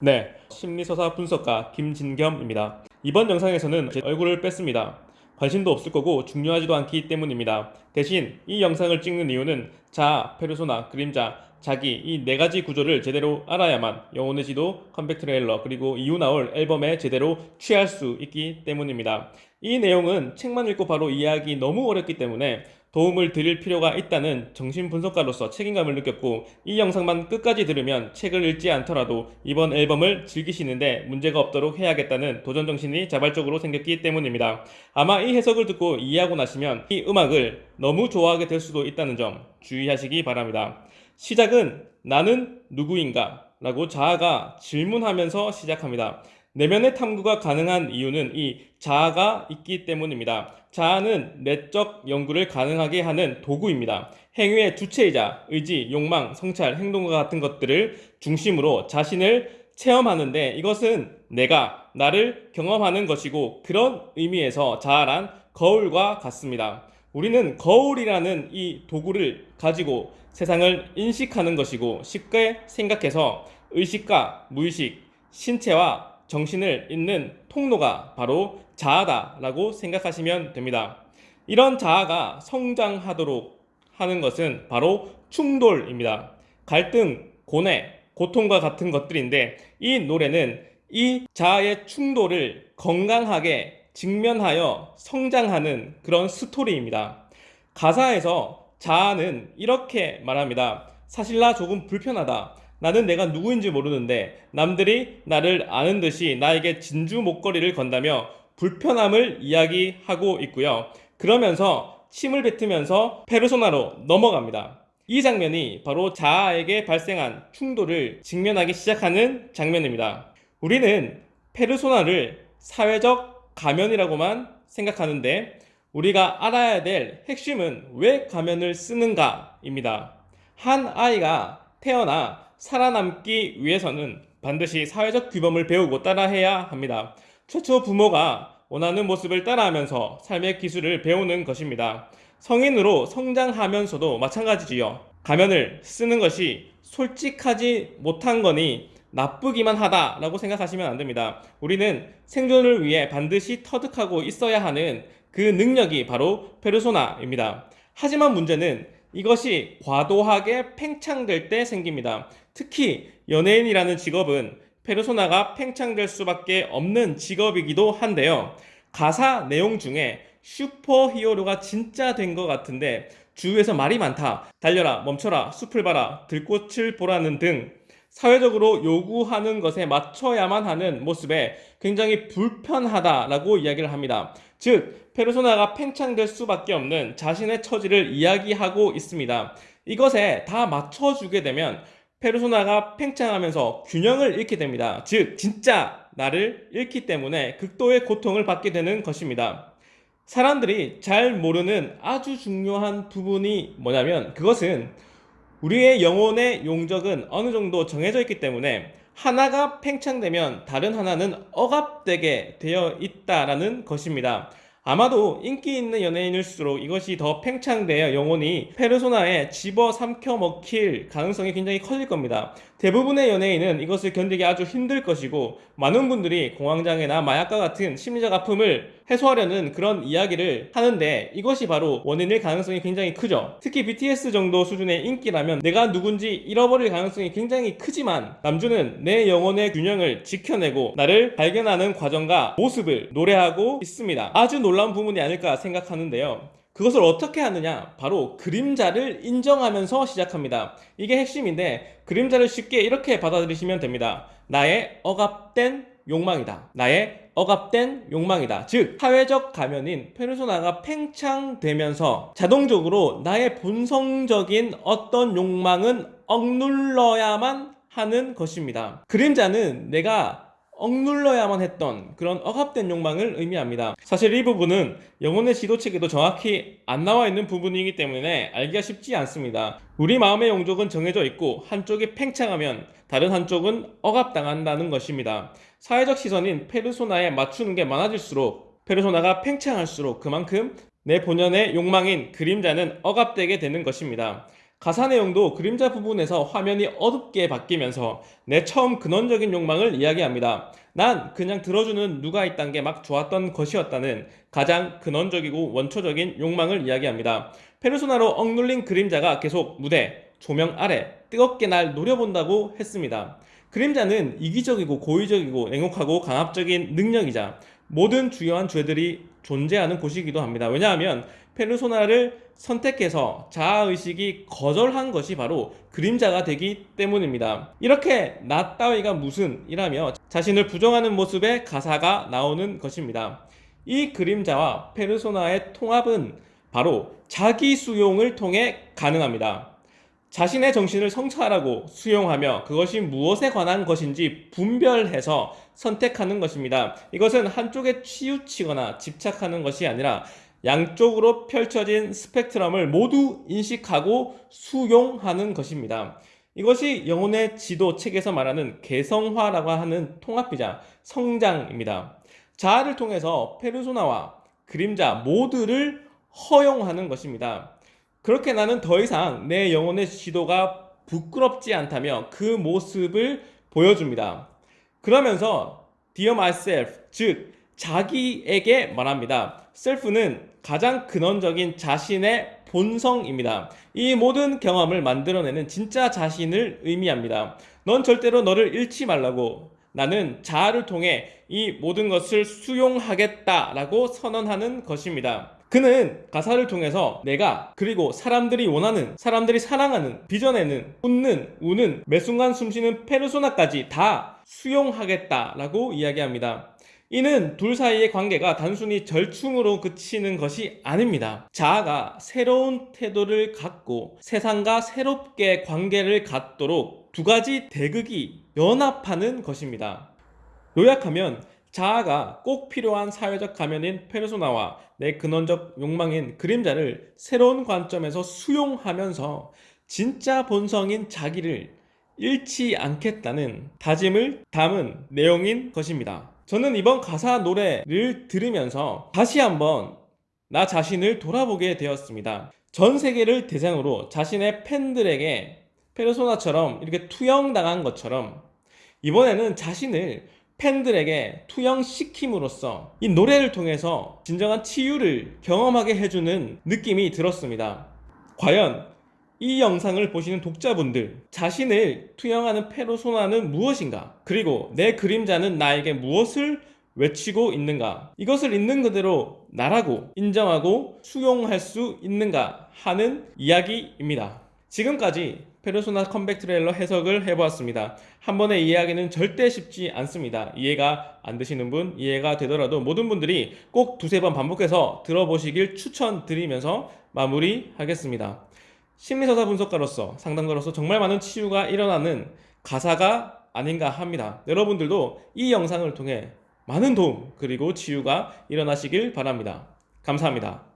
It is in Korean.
네, 심리서사 분석가 김진겸입니다. 이번 영상에서는 제 얼굴을 뺐습니다. 관심도 없을 거고 중요하지도 않기 때문입니다. 대신 이 영상을 찍는 이유는 자아, 페르소나, 그림자, 자기 이 네 가지 구조를 제대로 알아야만 영혼의 지도, 컴백 트레일러 그리고 이후 나올 앨범에 제대로 취할 수 있기 때문입니다. 이 내용은 책만 읽고 바로 이해하기 너무 어렵기 때문에 도움을 드릴 필요가 있다는 정신분석가로서 책임감을 느꼈고 이 영상만 끝까지 들으면 책을 읽지 않더라도 이번 앨범을 즐기시는데 문제가 없도록 해야겠다는 도전정신이 자발적으로 생겼기 때문입니다. 아마 이 해석을 듣고 이해하고 나시면 이 음악을 너무 좋아하게 될 수도 있다는 점 주의하시기 바랍니다. 시작은 나는 누구인가? 라고 자아가 질문하면서 시작합니다. 내면의 탐구가 가능한 이유는 이 자아가 있기 때문입니다. 자아는 내적 연구를 가능하게 하는 도구입니다. 행위의 주체이자 의지, 욕망, 성찰, 행동과 같은 것들을 중심으로 자신을 체험하는데 이것은 내가 나를 경험하는 것이고 그런 의미에서 자아란 거울과 같습니다. 우리는 거울이라는 이 도구를 가지고 세상을 인식하는 것이고 쉽게 생각해서 의식과 무의식, 신체와 정신을 잇는 통로가 바로 자아다라고 생각하시면 됩니다. 이런 자아가 성장하도록 하는 것은 바로 충돌입니다. 갈등, 고뇌, 고통과 같은 것들인데 이 노래는 이 자아의 충돌을 건강하게 직면하여 성장하는 그런 스토리입니다. 가사에서 자아는 이렇게 말합니다. 사실 나 조금 불편하다. 나는 내가 누구인지 모르는데 남들이 나를 아는 듯이 나에게 진주 목걸이를 건다며 불편함을 이야기하고 있고요. 그러면서 침을 뱉으면서 페르소나로 넘어갑니다. 이 장면이 바로 자아에게 발생한 충돌을 직면하기 시작하는 장면입니다. 우리는 페르소나를 사회적 가면이라고만 생각하는데 우리가 알아야 될 핵심은 왜 가면을 쓰는가입니다. 한 아이가 태어나 살아남기 위해서는 반드시 사회적 규범을 배우고 따라해야 합니다. 최초 부모가 원하는 모습을 따라하면서 삶의 기술을 배우는 것입니다. 성인으로 성장하면서도 마찬가지지요. 가면을 쓰는 것이 솔직하지 못한 거니 나쁘기만 하다라고 생각하시면 안 됩니다. 우리는 생존을 위해 반드시 터득하고 있어야 하는 그 능력이 바로 페르소나입니다. 하지만 문제는 이것이 과도하게 팽창될 때 생깁니다. 특히 연예인이라는 직업은 페르소나가 팽창될 수밖에 없는 직업이기도 한데요. 가사 내용 중에 슈퍼 히어로가 진짜 된 것 같은데 주위에서 말이 많다. 달려라, 멈춰라, 숲을 봐라, 들꽃을 보라는 등 사회적으로 요구하는 것에 맞춰야만 하는 모습에 굉장히 불편하다라고 이야기를 합니다. 즉, 페르소나가 팽창될 수밖에 없는 자신의 처지를 이야기하고 있습니다. 이것에 다 맞춰주게 되면 페르소나가 팽창하면서 균형을 잃게 됩니다. 즉, 진짜 나를 잃기 때문에 극도의 고통을 받게 되는 것입니다. 사람들이 잘 모르는 아주 중요한 부분이 뭐냐면 그것은 우리의 영혼의 용적은 어느 정도 정해져 있기 때문에 하나가 팽창되면 다른 하나는 억압되게 되어 있다라는 것입니다. 아마도 인기 있는 연예인일수록 이것이 더 팽창되어 영혼이 페르소나에 집어 삼켜 먹힐 가능성이 굉장히 커질 겁니다. 대부분의 연예인은 이것을 견디기 아주 힘들 것이고 많은 분들이 공황장애나 마약과 같은 심리적 아픔을 해소하려는 그런 이야기를 하는데 이것이 바로 원인일 가능성이 굉장히 크죠. 특히 BTS 정도 수준의 인기라면 내가 누군지 잃어버릴 가능성이 굉장히 크지만 남주는 내 영혼의 균형을 지켜내고 나를 발견하는 과정과 모습을 노래하고 있습니다. 아주 놀라운 부분이 아닐까 생각하는데요. 그것을 어떻게 하느냐? 바로 그림자를 인정하면서 시작합니다. 이게 핵심인데 그림자를 쉽게 이렇게 받아들이시면 됩니다. 나의 억압된 욕망이다. 나의 억압된 욕망이다. 즉, 사회적 가면인 페르소나가 팽창되면서 자동적으로 나의 본성적인 어떤 욕망은 억눌러야만 하는 것입니다. 그림자는 내가 억눌러야만 했던 그런 억압된 욕망을 의미합니다. 사실 이 부분은 영혼의 지도책에도 정확히 안 나와 있는 부분이기 때문에 알기가 쉽지 않습니다. 우리 마음의 용적은 정해져 있고 한쪽이 팽창하면 다른 한쪽은 억압당한다는 것입니다. 사회적 시선인 페르소나에 맞추는 게 많아질수록 페르소나가 팽창할수록 그만큼 내 본연의 욕망인 그림자는 억압되게 되는 것입니다. 가사 내용도 그림자 부분에서 화면이 어둡게 바뀌면서 내 처음 근원적인 욕망을 이야기합니다. 난 그냥 들어주는 누가 있단 게 막 좋았던 것이었다는 가장 근원적이고 원초적인 욕망을 이야기합니다. 페르소나로 억눌린 그림자가 계속 무대, 조명 아래 뜨겁게 날 노려본다고 했습니다. 그림자는 이기적이고 고의적이고 냉혹하고 강압적인 능력이자 모든 주요한 죄들이 존재하는 곳이기도 합니다. 왜냐하면 페르소나를 선택해서 자아의식이 거절한 것이 바로 그림자가 되기 때문입니다. 이렇게 나 따위가 무슨 이라며 자신을 부정하는 모습의 가사가 나오는 것입니다. 이 그림자와 페르소나의 통합은 바로 자기 수용을 통해 가능합니다. 자신의 정신을 성찰하고 수용하며 그것이 무엇에 관한 것인지 분별해서 선택하는 것입니다. 이것은 한쪽에 치우치거나 집착하는 것이 아니라 양쪽으로 펼쳐진 스펙트럼을 모두 인식하고 수용하는 것입니다. 이것이 영혼의 지도 책에서 말하는 개성화라고 하는 통합이자 성장입니다. 자아를 통해서 페르소나와 그림자 모두를 허용하는 것입니다. 그렇게 나는 더 이상 내 영혼의 지도가 부끄럽지 않다며 그 모습을 보여줍니다. 그러면서 Dear myself, 즉 자기에게 말합니다. self는 가장 근원적인 자신의 본성입니다. 이 모든 경험을 만들어내는 진짜 자신을 의미합니다. 넌 절대로 너를 잃지 말라고 나는 자아를 통해 이 모든 것을 수용하겠다라고 선언하는 것입니다. 그는 가사를 통해서 내가 그리고 사람들이 원하는 사람들이 사랑하는 빚어내는 웃는 우는 매 순간 숨쉬는 페르소나까지 다 수용하겠다라고 이야기합니다. 이는 둘 사이의 관계가 단순히 절충으로 그치는 것이 아닙니다. 자아가 새로운 태도를 갖고 세상과 새롭게 관계를 갖도록 두 가지 대극이 연합하는 것입니다. 요약하면 자아가 꼭 필요한 사회적 가면인 페르소나와 내 근원적 욕망인 그림자를 새로운 관점에서 수용하면서 진짜 본성인 자기를 잃지 않겠다는 다짐을 담은 내용인 것입니다. 저는 이번 가사 노래를 들으면서 다시 한번 나 자신을 돌아보게 되었습니다. 전 세계를 대상으로 자신의 팬들에게 페르소나처럼 이렇게 투영당한 것처럼 이번에는 자신을 팬들에게 투영시킴으로써 이 노래를 통해서 진정한 치유를 경험하게 해주는 느낌이 들었습니다. 과연 이 영상을 보시는 독자분들 자신을 투영하는 페르소나는 무엇인가? 그리고 내 그림자는 나에게 무엇을 외치고 있는가? 이것을 있는 그대로 나라고 인정하고 수용할 수 있는가 하는 이야기입니다. 지금까지 페르소나 컴백 트레일러 해석을 해보았습니다. 한 번의 이해하기는 절대 쉽지 않습니다. 이해가 안 되시는 분, 이해가 되더라도 모든 분들이 꼭 두세 번 반복해서 들어보시길 추천드리면서 마무리하겠습니다. 심리서사 분석가로서 상담가로서 정말 많은 치유가 일어나는 가사가 아닌가 합니다. 여러분들도 이 영상을 통해 많은 도움 그리고 치유가 일어나시길 바랍니다. 감사합니다.